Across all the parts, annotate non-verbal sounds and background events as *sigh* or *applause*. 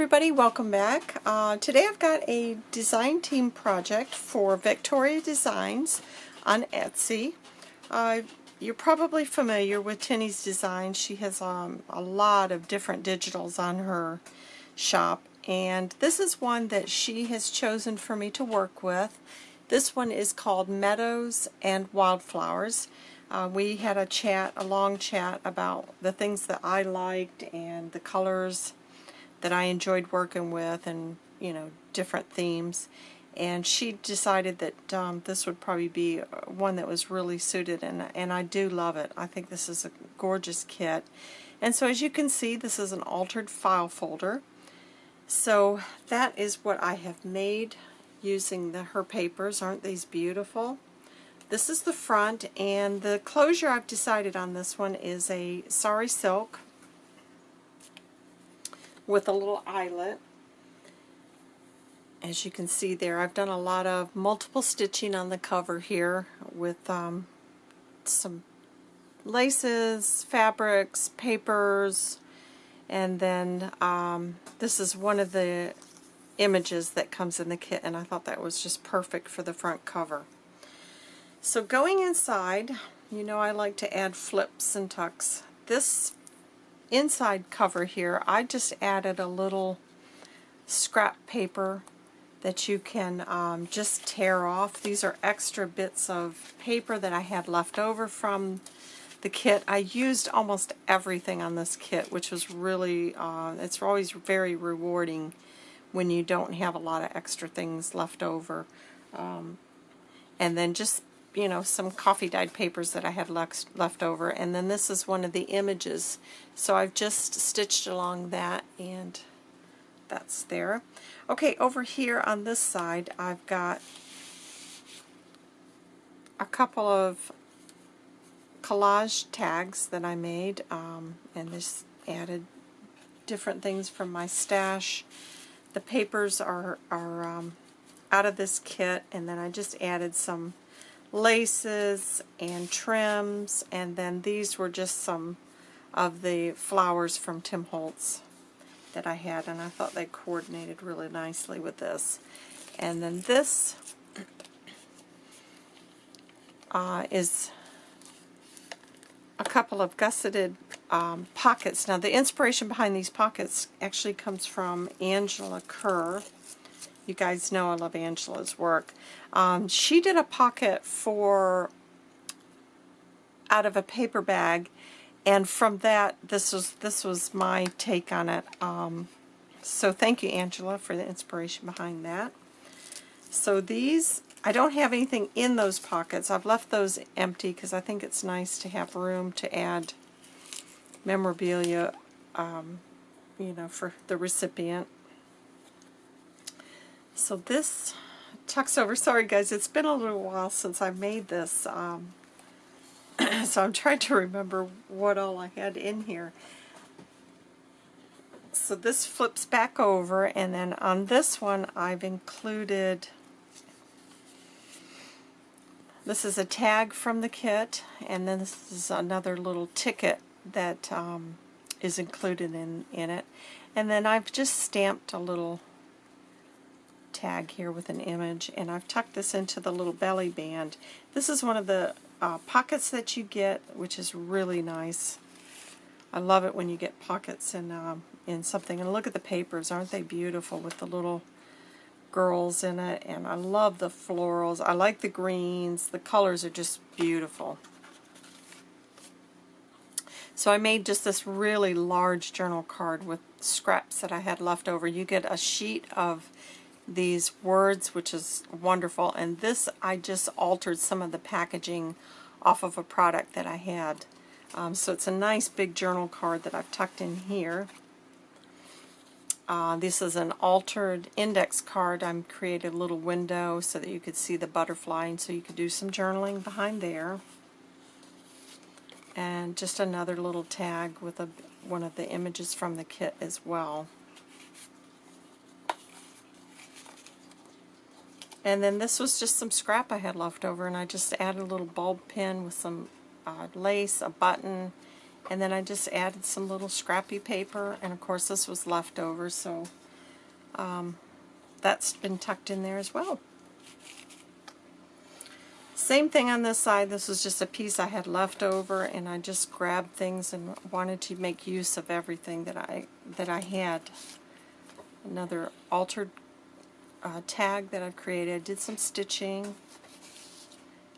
everybody, welcome back. Uh, today I've got a design team project for Victoria Designs on Etsy. Uh, you're probably familiar with Tinny's Design. She has um, a lot of different digitals on her shop and this is one that she has chosen for me to work with. This one is called Meadows and Wildflowers. Uh, we had a chat, a long chat about the things that I liked and the colors that I enjoyed working with and, you know, different themes. And she decided that um, this would probably be one that was really suited, and, and I do love it. I think this is a gorgeous kit. And so as you can see, this is an altered file folder. So that is what I have made using the her papers. Aren't these beautiful? This is the front, and the closure I've decided on this one is a sari silk with a little eyelet. As you can see there, I've done a lot of multiple stitching on the cover here with um, some laces, fabrics, papers, and then um, this is one of the images that comes in the kit and I thought that was just perfect for the front cover. So going inside, you know I like to add flips and tucks. This inside cover here, I just added a little scrap paper that you can um, just tear off. These are extra bits of paper that I had left over from the kit. I used almost everything on this kit, which was really, uh, it's always very rewarding when you don't have a lot of extra things left over. Um, and then just you know, some coffee dyed papers that I had left, left over. And then this is one of the images. So I've just stitched along that and that's there. Okay, over here on this side, I've got a couple of collage tags that I made um, and this added different things from my stash. The papers are, are um, out of this kit and then I just added some laces and trims and then these were just some of the flowers from Tim Holtz that I had and I thought they coordinated really nicely with this and then this uh, is a couple of gusseted um, pockets. Now the inspiration behind these pockets actually comes from Angela Kerr you guys know I love Angela's work. Um, she did a pocket for out of a paper bag and from that this was this was my take on it. Um, so thank you Angela for the inspiration behind that. So these I don't have anything in those pockets. I've left those empty because I think it's nice to have room to add memorabilia um, you know for the recipient so this tucks over. Sorry guys, it's been a little while since I made this. Um, *clears throat* so I'm trying to remember what all I had in here. So this flips back over and then on this one I've included this is a tag from the kit and then this is another little ticket that um, is included in, in it. And then I've just stamped a little tag here with an image and I've tucked this into the little belly band. This is one of the uh, pockets that you get which is really nice. I love it when you get pockets in, um, in something. And look at the papers, aren't they beautiful with the little girls in it. And I love the florals. I like the greens. The colors are just beautiful. So I made just this really large journal card with scraps that I had left over. You get a sheet of these words, which is wonderful. And this, I just altered some of the packaging off of a product that I had. Um, so it's a nice big journal card that I've tucked in here. Uh, this is an altered index card. I created a little window so that you could see the butterfly and so you could do some journaling behind there. And just another little tag with a, one of the images from the kit as well. And then this was just some scrap I had left over, and I just added a little bulb pin with some uh, lace, a button, and then I just added some little scrappy paper, and of course this was left over, so um, that's been tucked in there as well. Same thing on this side. This was just a piece I had left over, and I just grabbed things and wanted to make use of everything that I that I had. Another altered uh, tag that I've created. Did some stitching,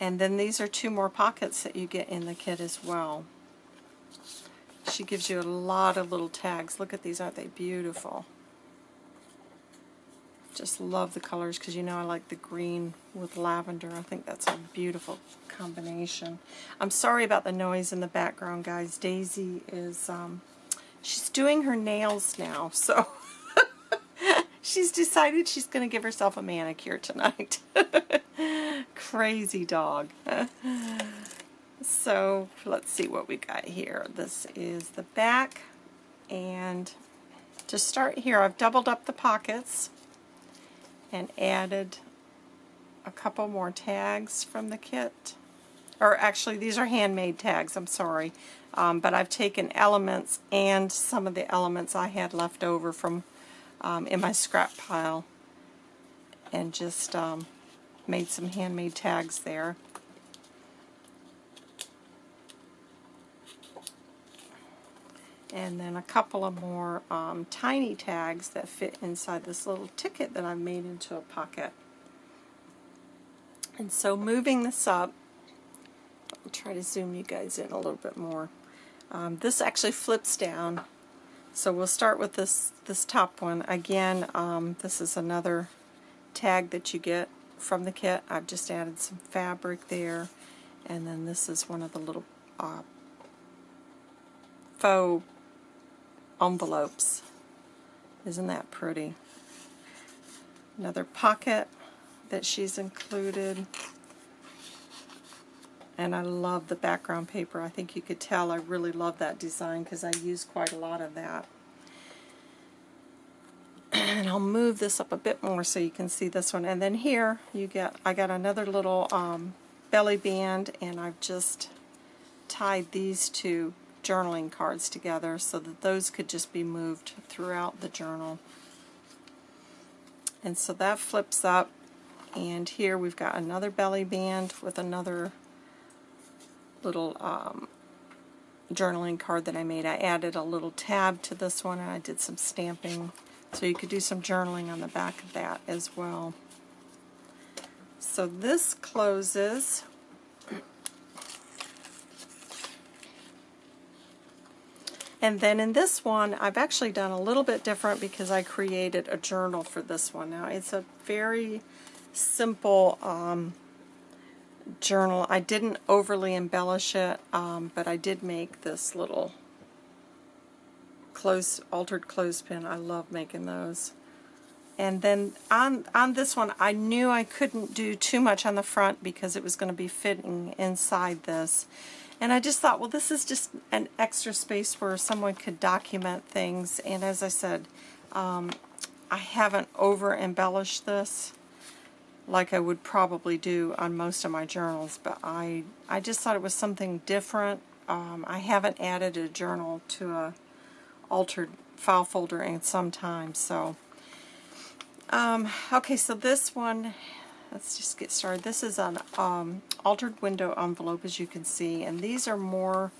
and then these are two more pockets that you get in the kit as well. She gives you a lot of little tags. Look at these, aren't they beautiful? Just love the colors because you know I like the green with lavender. I think that's a beautiful combination. I'm sorry about the noise in the background, guys. Daisy is, um, she's doing her nails now, *laughs* so she's decided she's going to give herself a manicure tonight. *laughs* Crazy dog. so let's see what we got here. This is the back, and to start here, I've doubled up the pockets and added a couple more tags from the kit. Or actually, these are handmade tags, I'm sorry. Um, but I've taken elements and some of the elements I had left over from um, in my scrap pile and just um, made some handmade tags there. and then a couple of more um, tiny tags that fit inside this little ticket that I've made into a pocket. And so moving this up, I'll try to zoom you guys in a little bit more. Um, this actually flips down, so we'll start with this, this top one. Again, um, this is another tag that you get from the kit. I've just added some fabric there, and then this is one of the little uh, faux envelopes. Isn't that pretty? Another pocket that she's included. And I love the background paper. I think you could tell I really love that design because I use quite a lot of that. *clears throat* And I'll move this up a bit more so you can see this one. And then here you get, I got another little um, belly band and I've just tied these two journaling cards together so that those could just be moved throughout the journal. And so that flips up and here we've got another belly band with another little um, journaling card that I made. I added a little tab to this one and I did some stamping so you could do some journaling on the back of that as well. So this closes And then in this one, I've actually done a little bit different because I created a journal for this one. Now, it's a very simple um, journal. I didn't overly embellish it, um, but I did make this little close, altered clothespin. I love making those. And then on, on this one, I knew I couldn't do too much on the front because it was going to be fitting inside this. And I just thought, well, this is just an extra space where someone could document things. And as I said, um, I haven't over-embellished this like I would probably do on most of my journals, but I, I just thought it was something different. Um, I haven't added a journal to a altered file folder in some time, so... Um, okay, so this one let's just get started. This is an um, altered window envelope, as you can see, and these are more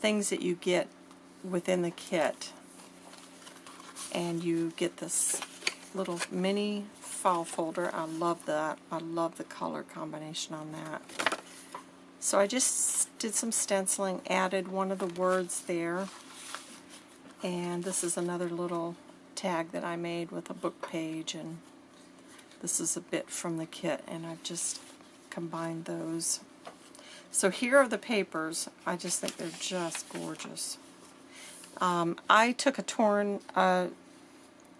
things that you get within the kit. And you get this little mini file folder. I love that. I love the color combination on that. So I just did some stenciling, added one of the words there. And this is another little tag that I made with a book page and this is a bit from the kit, and I've just combined those. So here are the papers. I just think they're just gorgeous. Um, I took a torn uh,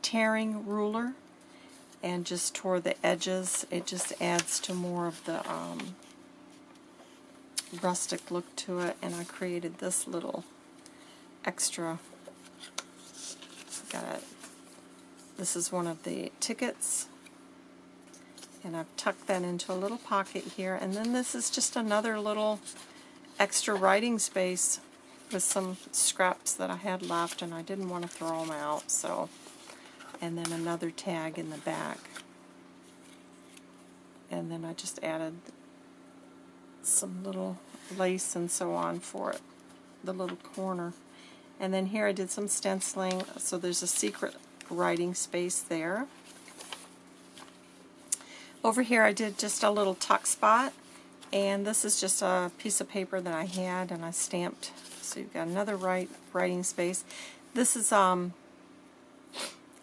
tearing ruler and just tore the edges. It just adds to more of the um, rustic look to it, and I created this little extra. Got it. This is one of the tickets and I've tucked that into a little pocket here. And then this is just another little extra writing space with some scraps that I had left and I didn't want to throw them out. So and then another tag in the back. And then I just added some little lace and so on for it, the little corner. And then here I did some stenciling, so there's a secret writing space there. Over here I did just a little tuck spot, and this is just a piece of paper that I had and I stamped. So you've got another write, writing space. This is um,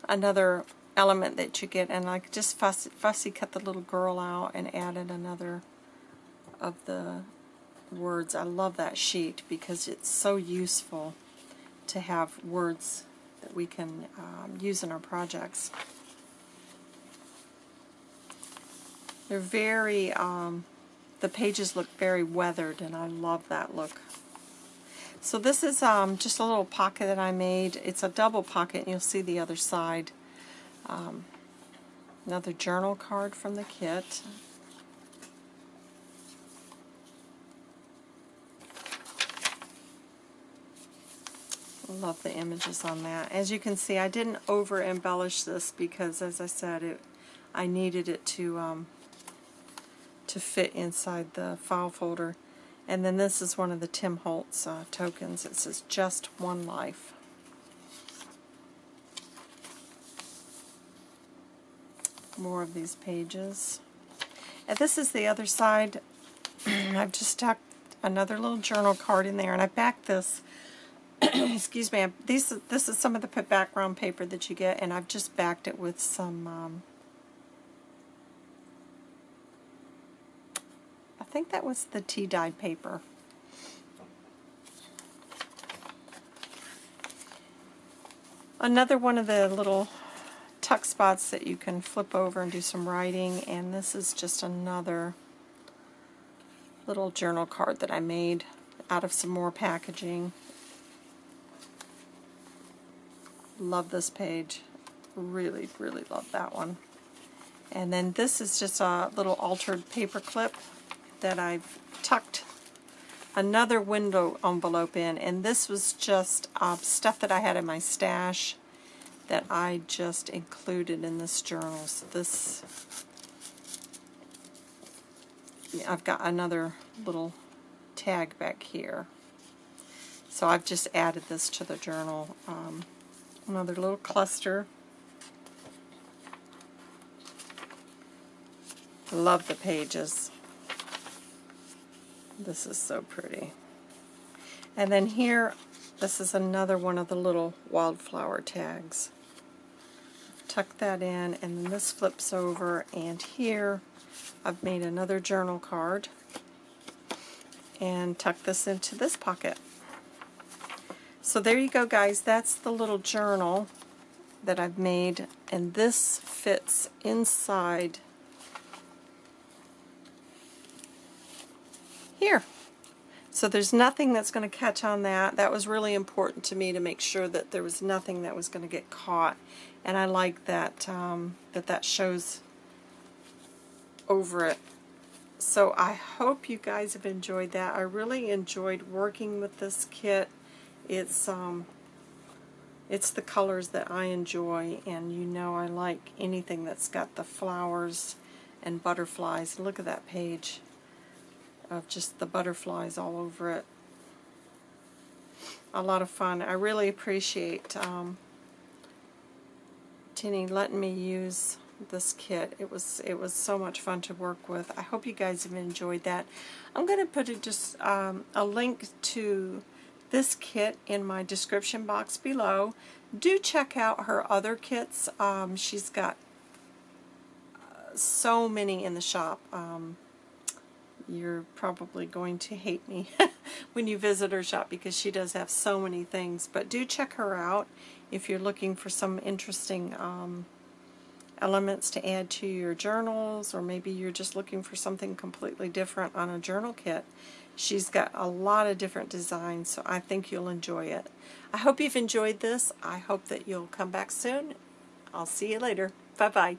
another element that you get, and I just fussy, fussy cut the little girl out and added another of the words. I love that sheet because it's so useful to have words that we can um, use in our projects. They're very, um, the pages look very weathered and I love that look. So this is um, just a little pocket that I made. It's a double pocket and you'll see the other side. Um, another journal card from the kit. love the images on that. As you can see, I didn't over embellish this because, as I said, it I needed it to um, to fit inside the file folder. And then this is one of the Tim Holtz uh, tokens. It says just one life. More of these pages. And this is the other side. *clears throat* I've just stuck another little journal card in there and I backed this *clears throat* excuse me, these, this is some of the background paper that you get, and I've just backed it with some, um, think that was the tea-dyed paper. Another one of the little tuck spots that you can flip over and do some writing, and this is just another little journal card that I made out of some more packaging. Love this page. Really, really love that one. And then this is just a little altered paper clip that I've tucked another window envelope in. And this was just uh, stuff that I had in my stash that I just included in this journal. So this, I've got another little tag back here. So I've just added this to the journal. Um, Another little cluster. Love the pages. This is so pretty. And then here, this is another one of the little wildflower tags. Tuck that in, and then this flips over, and here I've made another journal card and tuck this into this pocket. So there you go guys, that's the little journal that I've made and this fits inside here. So there's nothing that's going to catch on that. That was really important to me to make sure that there was nothing that was going to get caught. And I like that um, that that shows over it. So I hope you guys have enjoyed that. I really enjoyed working with this kit. It's um, it's the colors that I enjoy, and you know I like anything that's got the flowers and butterflies. Look at that page of just the butterflies all over it. A lot of fun. I really appreciate um, Tinny letting me use this kit. It was it was so much fun to work with. I hope you guys have enjoyed that. I'm going to put a, just um, a link to this kit in my description box below. Do check out her other kits. Um, she's got uh, so many in the shop. Um, you're probably going to hate me *laughs* when you visit her shop because she does have so many things. But do check her out if you're looking for some interesting um, elements to add to your journals or maybe you're just looking for something completely different on a journal kit. She's got a lot of different designs, so I think you'll enjoy it. I hope you've enjoyed this. I hope that you'll come back soon. I'll see you later. Bye-bye.